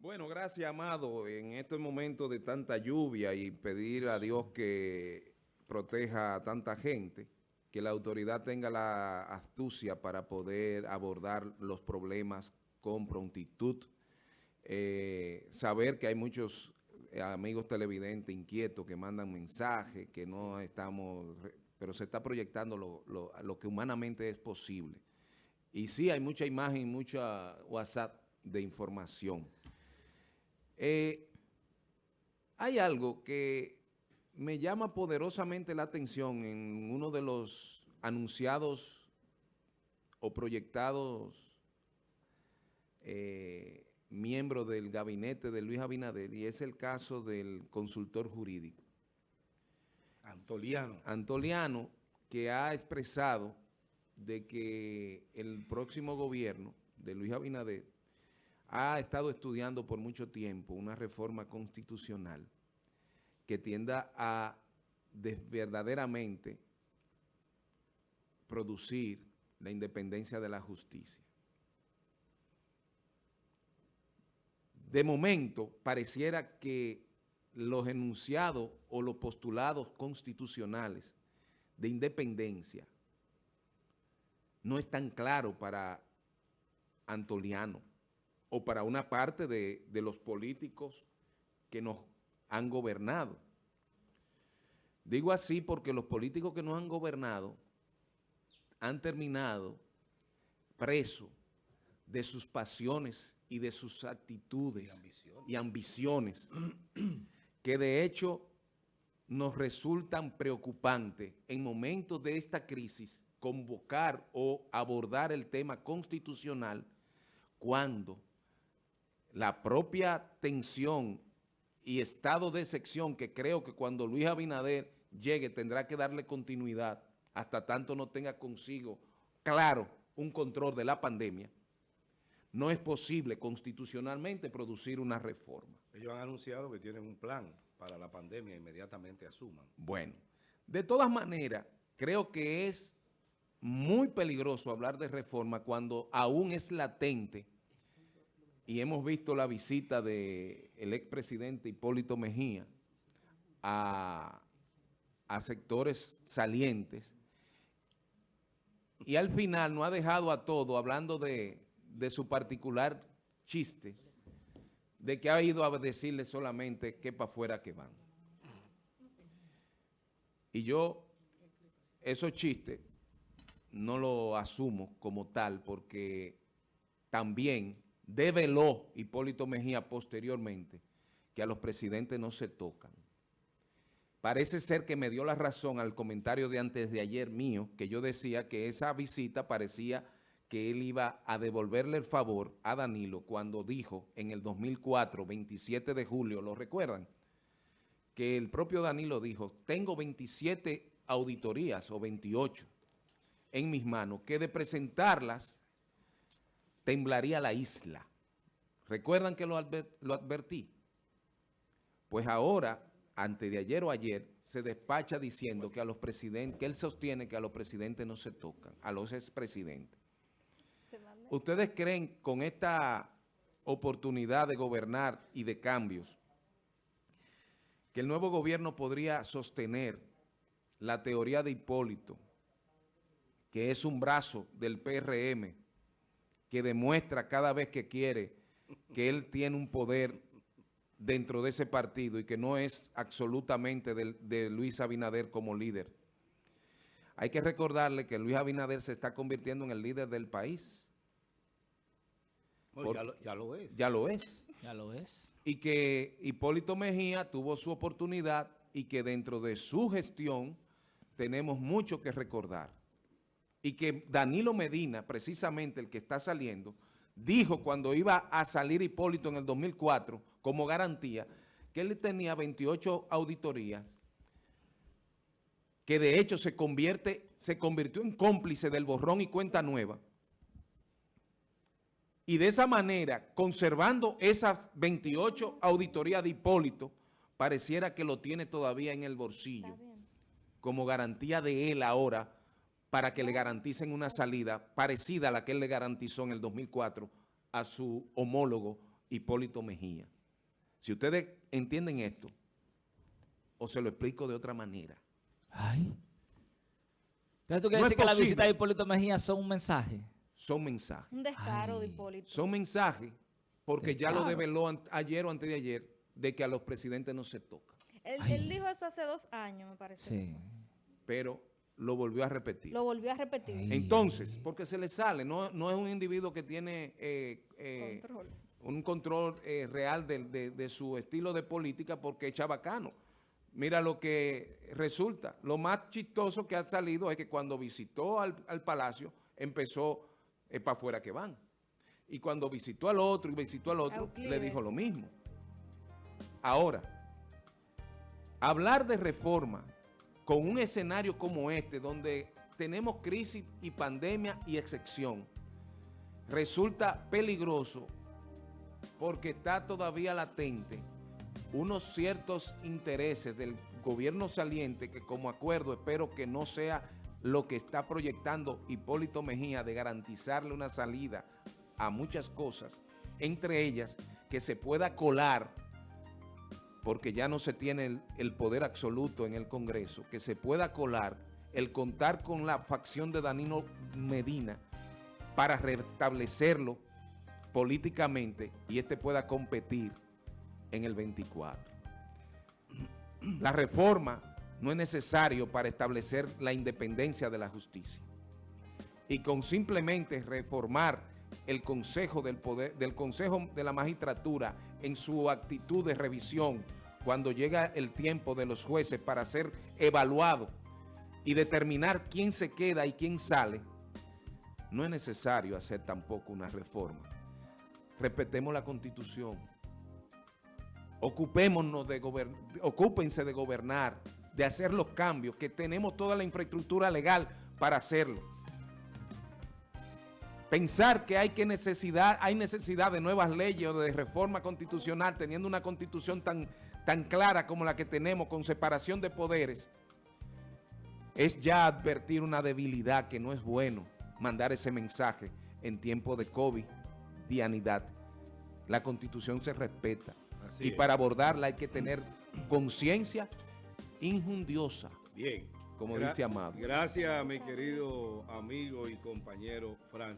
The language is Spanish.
Bueno, gracias, Amado. En este momento de tanta lluvia y pedir a Dios que proteja a tanta gente, que la autoridad tenga la astucia para poder abordar los problemas con prontitud, eh, saber que hay muchos eh, amigos televidentes inquietos que mandan mensajes, que no estamos, pero se está proyectando lo, lo que humanamente es posible. Y sí, hay mucha imagen, mucha WhatsApp de información. Eh, hay algo que me llama poderosamente la atención en uno de los anunciados o proyectados eh, miembros del gabinete de Luis Abinader y es el caso del consultor jurídico. Antoliano. Antoliano, que ha expresado de que el próximo gobierno de Luis Abinader ha estado estudiando por mucho tiempo una reforma constitucional que tienda a verdaderamente producir la independencia de la justicia. De momento, pareciera que los enunciados o los postulados constitucionales de independencia no es tan claro para Antoliano o para una parte de, los políticos que nos han gobernado. Digo así porque los políticos que nos han gobernado han terminado presos de sus pasiones y de sus actitudes y ambiciones que de hecho nos resultan preocupantes en momentos de esta crisis convocar o abordar el tema constitucional cuando la propia tensión y estado de sección que creo que cuando Luis Abinader llegue tendrá que darle continuidad hasta tanto no tenga consigo claro un control de la pandemia, no es posible constitucionalmente producir una reforma. Ellos han anunciado que tienen un plan para la pandemia, inmediatamente asuman. Bueno, de todas maneras, creo que es muy peligroso hablar de reforma cuando aún es latente y hemos visto la visita del el expresidente Hipólito Mejía a, sectores salientes y al final no ha dejado a todo hablando de, de su particular chiste de que ha ido a decirle solamente que para afuera que van. Y yo, esos chistes no lo asumo como tal porque también develó Hipólito Mejía posteriormente que a los presidentes no se tocan. Parece ser que me dio la razón al comentario de antes de ayer mío, que yo decía que esa visita parecía que él iba a devolverle el favor a Danilo cuando dijo en el 2004, 27 de julio, ¿lo recuerdan? Que el propio Danilo dijo, tengo 27 auditorías o 28 en mis manos, que de presentarlas temblaría la isla. ¿Recuerdan que lo, advertí? Pues ahora, antes de ayer o ayer, se despacha diciendo que a los presidentes, que él sostiene que a los presidentes no se tocan, a los expresidentes. ¿Ustedes creen con esta oportunidad de gobernar y de cambios que el nuevo gobierno podría sostener la teoría de Hipólito, que es un brazo del PRM, que demuestra cada vez que quiere que él tiene un poder dentro de ese partido y que no es absolutamente de, Luis Abinader como líder. Hay que recordarle que Luis Abinader se está convirtiendo en el líder del país. ya, lo, ya, lo, es. Ya lo es. Ya lo es. Y que Hipólito Mejía tuvo su oportunidad y que dentro de su gestión tenemos mucho que recordar y que Danilo Medina, precisamente el que está saliendo, dijo cuando iba a salir Hipólito en el 2004 como garantía que él tenía 28 auditorías que de hecho se convierte, se convirtió en cómplice del borrón y cuenta nueva. Y de esa manera, conservando esas 28 auditorías de Hipólito, pareciera que lo tiene todavía en el bolsillo, como garantía de él ahora, para que le garanticen una salida parecida a la que él le garantizó en el 2004 a su homólogo Hipólito Mejía. Si ustedes entienden esto, o se lo explico de otra manera. Ay. Entonces tú No quieres es decir que la posible. visita de Hipólito Mejía son un mensaje. Son mensajes. Un descaro de. Hipólito. Son mensajes porque ya lo develó ayer o antes de ayer de que a los presidentes no se toca. Él, él dijo eso hace dos años, me parece. Sí. Pero lo volvió a repetir. Lo volvió a repetir. Ay. Entonces, porque se le sale, no, no es un individuo que tiene eh, eh, Control. un control eh, real de, de- de su estilo de política porque es chabacano. Mira lo que resulta. Lo más chistoso que ha salido es que cuando visitó al, al palacio, empezó para afuera que van. Y cuando visitó al otro y visitó al otro, le dijo lo mismo. Ahora, hablar de reforma con un escenario como este, donde tenemos crisis y pandemia y excepción, resulta peligroso porque está todavía latente unos ciertos intereses del gobierno saliente que como acuerdo espero que no sea lo que está proyectando Hipólito Mejía de garantizarle una salida a muchas cosas, entre ellas que se pueda colar porque ya no se tiene el, poder absoluto en el Congreso, que se pueda colar el contar con la facción de Danilo Medina para restablecerlo políticamente y este pueda competir en el 24. La reforma no es necesario para establecer la independencia de la justicia. Y con simplemente reformar el Consejo del Poder, del Consejo de la Magistratura en su actitud de revisión cuando llega el tiempo de los jueces para ser evaluado y determinar quién se queda y quién sale, no es necesario hacer tampoco una reforma. Respetemos la Constitución. Ocupémonos de ocúpense de gobernar, de hacer los cambios, que tenemos toda la infraestructura legal para hacerlo. Pensar que hay, que necesidad, hay necesidad de nuevas leyes o de reforma constitucional teniendo una constitución tan, tan clara como la que tenemos con separación de poderes, es ya advertir una debilidad que no es bueno mandar ese mensaje en tiempo de COVID, dianidad. La constitución se respeta Así y es. para abordarla hay que tener conciencia injundiosa, Bien. como Gra- dice Amado. Gracias, mi querido amigo y compañero Francis.